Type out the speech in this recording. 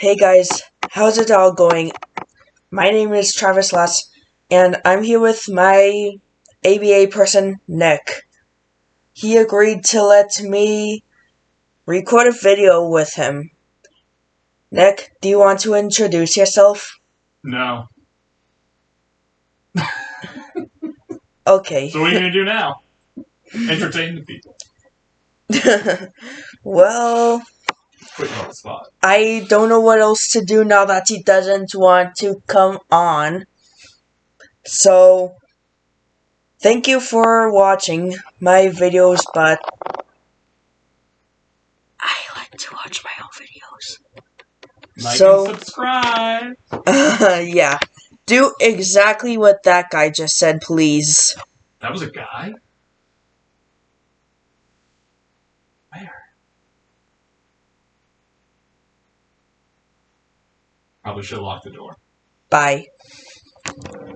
Hey guys, how's it all going? My name is Travis Less, and I'm here with my ABA person, Nick. He agreed to let me record a video with him. Nick, do you want to introduce yourself? No. Okay. So what are you gonna do now? Entertain the people. well, Put you on the spot. I don't know what else to do now that he doesn't want to come on. So, thank you for watching my videos, but I like to watch my own videos. Like So- and subscribe. yeah. Do exactly what that guy just said, please. That was a guy. Probably should have locked the door. Bye.